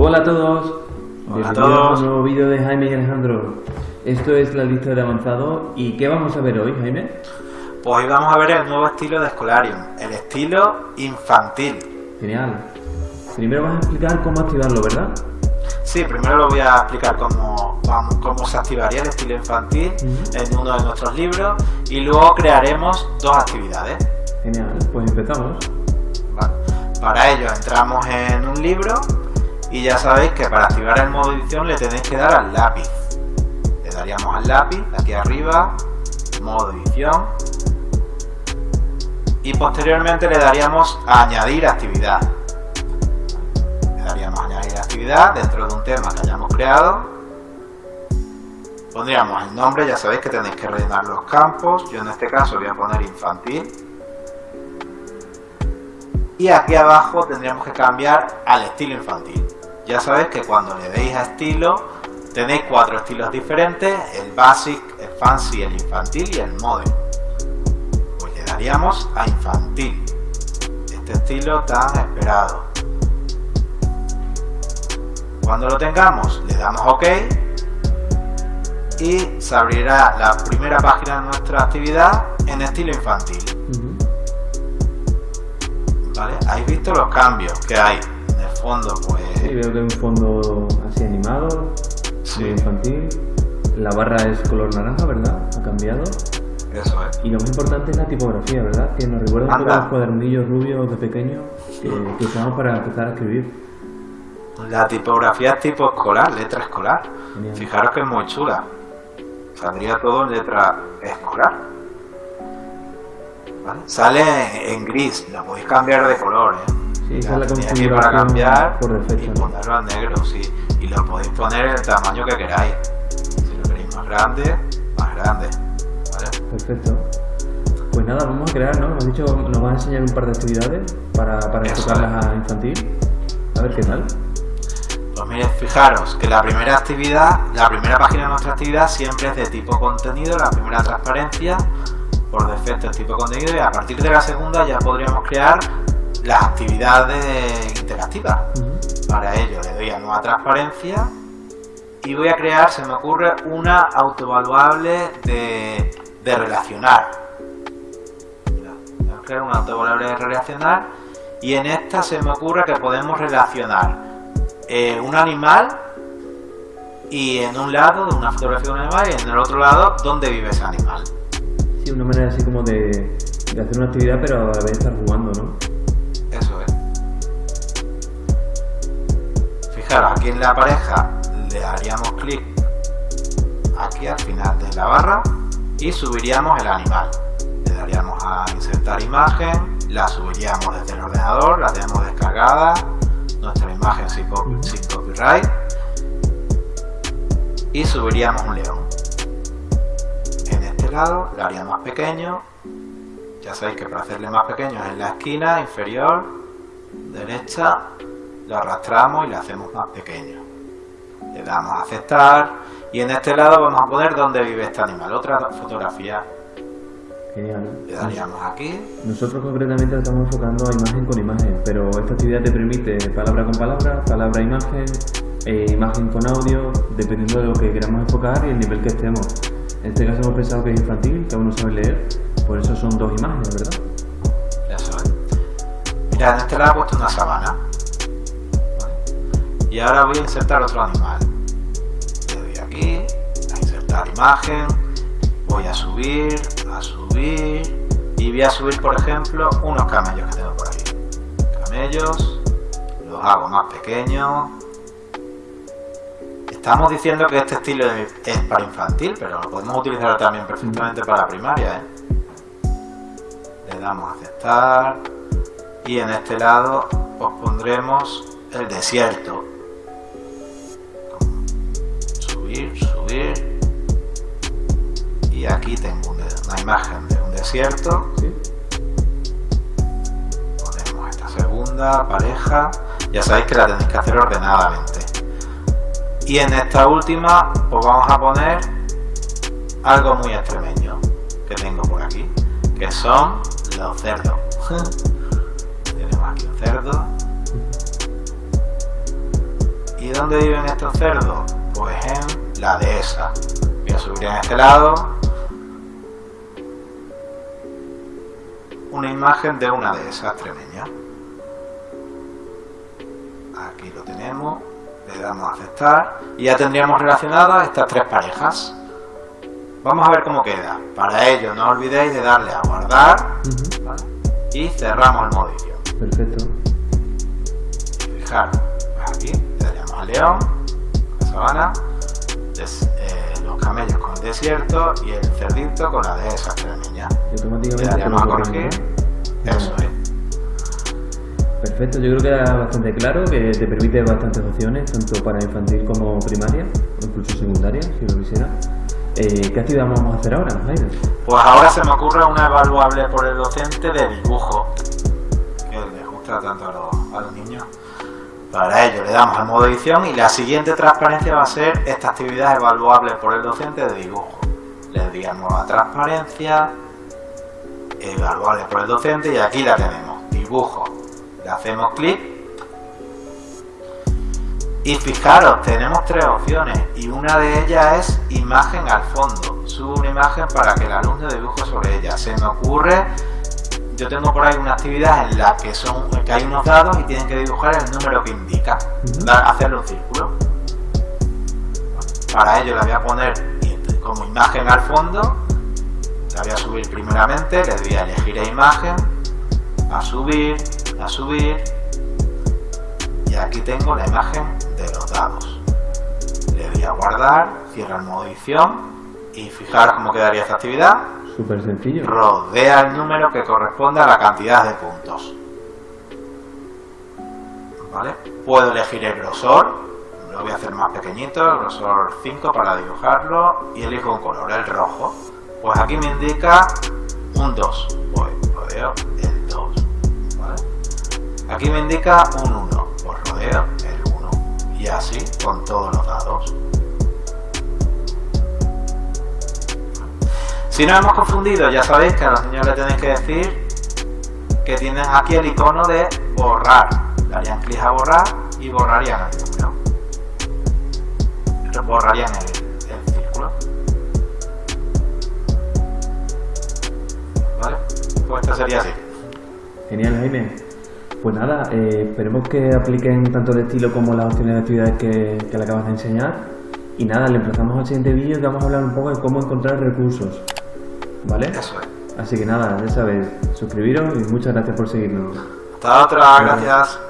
Hola a todos. Hola a todos. un nuevo vídeo de Jaime y Alejandro. Esto es la lista de avanzado. ¿Y qué vamos a ver hoy, Jaime? Pues hoy vamos a ver el nuevo estilo de Escolarium, el estilo infantil. Genial. Primero vas a explicar cómo activarlo, ¿verdad? Sí, primero lo voy a explicar cómo, cómo se activaría el estilo infantil en uno de nuestros libros y luego crearemos dos actividades. Genial. Pues empezamos. ¿vale? Para ello entramos en un libro y ya sabéis que para activar el modo edición le tenéis que dar al lápiz. Le daríamos al lápiz, aquí arriba, modo edición. Y posteriormente le daríamos a añadir actividad. Le daríamos a añadir actividad dentro de un tema que hayamos creado. Pondríamos el nombre, ya sabéis que tenéis que rellenar los campos. Yo en este caso voy a poner infantil. Y aquí abajo tendríamos que cambiar al estilo infantil. Ya sabéis que cuando le deis a estilo, tenéis cuatro estilos diferentes, el basic, el fancy, el infantil y el modern. Pues le daríamos a infantil, este estilo tan esperado. Cuando lo tengamos, le damos OK y se abrirá la primera página de nuestra actividad en estilo infantil. ¿Vale? ¿Habéis visto los cambios que hay? En el fondo, pues... Sí, veo que hay un fondo así animado, Sí. muy infantil. La barra es color naranja, ¿verdad? Ha cambiado. Eso es. Y lo más importante es la tipografía, ¿verdad? Que nos recuerda un poco Anda. a los cuadernillos rubios de pequeño que, que usamos para empezar a escribir. La tipografía es tipo escolar, letra escolar. Fijaros que es muy chula. Saldría todo en letra escolar. ¿Vale? Sale en gris, lo podéis cambiar de color. ¿eh? Sí, Ya es la aquí para cambiar por y defecto. ¿no? ponerlo a negro, sí. Y lo podéis poner el tamaño que queráis. Si lo queréis más grande, más grande. ¿Vale? Perfecto. Pues nada, vamos a crear, ¿no? Nos has dicho, nos vas a enseñar un par de actividades para, para enfocarlas a infantil. A ver qué tal. Pues mirad, fijaros que la primera actividad, la primera página de nuestra actividad siempre es de tipo contenido, la primera transparencia, por defecto es tipo contenido y a partir de la segunda ya podríamos crear las actividades interactivas. Para ello le doy a nueva transparencia y voy a crear, se me ocurre, una autoevaluable de, de relacionar. Voy a crear una autoevaluable de relacionar y en esta se me ocurre que podemos relacionar eh, un animal y en un lado de una fotografía de un animal y en el otro lado dónde vive ese animal. Sí, una manera así como de, de hacer una actividad, pero a la vez estar jugando, ¿no? Eso es. Fijaros, aquí en la pareja le daríamos clic aquí al final de la barra y subiríamos el animal. Le daríamos a insertar imagen, la subiríamos desde el ordenador, la tenemos descargada, nuestra imagen sin copyright y subiríamos un león. Lado le haría más pequeño, ya sabéis que para hacerle más pequeño es en la esquina inferior derecha, lo arrastramos y le hacemos más pequeño. Le damos a aceptar y en este lado vamos a poner dónde vive este animal, otra fotografía. Genial. Le daríamos aquí, Nosotros concretamente lo estamos enfocando a imagen con imagen, pero esta actividad te permite palabra con palabra, palabra imagen, e imagen con audio, dependiendo de lo que queramos enfocar y el nivel que estemos. En este caso hemos pensado que es infantil, que aún no sabe leer, por eso son dos imágenes, ¿verdad? eso es. Mirad, en este lado he puesto una sabana. Y ahora voy a insertar otro animal. Le doy aquí, a insertar imagen, voy a subir, a subir y voy a subir por ejemplo unos camellos que tengo por aquí. Camellos, los hago más pequeños. Estamos diciendo que este estilo es para infantil, pero lo podemos utilizar también perfectamente para primaria. ¿eh? Le damos a aceptar y en este lado os pondremos el desierto. Subir, subir y aquí tengo una imagen de un desierto Sí. ponemos esta segunda pareja ya sabéis que la tenéis que hacer ordenadamente y en esta última pues vamos a poner algo muy extremeño que tengo por aquí que son los cerdos tenemos aquí un cerdo dónde viven estos cerdos? Pues en la dehesa. Voy a subir en este lado una imagen de una dehesa extremeña. Aquí lo tenemos, le damos a aceptar y ya tendríamos relacionadas estas tres parejas. Vamos a ver cómo queda. Para ello no olvidéis de darle a guardar y cerramos el edición. Perfecto. Fijar, pues aquí le daríamos al león, la sabana, des- eh, los camellos con el desierto y el cerdito con la dehesa extremeña. Y Le daríamos a corregir. Eso es. Perfecto, yo creo que era bastante claro, que te permite bastantes opciones, tanto para infantil como primaria, o incluso secundaria, si lo quisiera. Eh, ¿Qué actividad vamos a hacer ahora, Jaime? Pues ahora se me ocurre una evaluable por el docente de dibujo, que les gusta tanto a los, niños. Para ello le damos al modo edición y la siguiente transparencia va a ser esta actividad evaluable por el docente de dibujo. Le damos a transparencia, evaluable por el docente y aquí la tenemos, dibujo. Le hacemos clic y fijaros, tenemos tres opciones y una de ellas es imagen al fondo. Subo una imagen para que el alumno dibuje sobre ella. Se me ocurre, yo tengo por ahí una actividad en la que son que hay unos dados y tienen que dibujar el número que indica, dar- hacerle un círculo. Para ello le voy a poner como imagen al fondo, la voy a subir primeramente, le voy a elegir a imagen, a subir, a subir, y aquí tengo la imagen de los dados. Le doy a guardar, cierro el modo edición y fijaros cómo quedaría esta actividad. Súper sencillo. Rodea el número que corresponde a la cantidad de puntos. ¿Vale? Puedo elegir el grosor, lo voy a hacer más pequeñito, el grosor 5 para dibujarlo y elijo un color, el rojo. Pues aquí me indica un 2, pues rodeo el 2. ¿vale? Aquí me indica un 1, pues rodeo el 1. Y así con todos los dados. Si nos hemos confundido, ya sabéis que a los niños le tenéis que decir que tienen aquí el icono de borrar. Le harían clic a borrar y borrarían el número. Borrarían el, el círculo. ¿Vale? Pues esto sería así. Genial, Jaime. Pues nada, eh, esperemos que apliquen tanto el estilo como las opciones de actividades que, que le acabas de enseñar. Y nada, le emplazamos al siguiente vídeo que vamos a hablar un poco de cómo encontrar recursos. ¿Vale? Eso es. Así que nada, ya sabéis, suscribiros y muchas gracias por seguirnos. Hasta otra, gracias.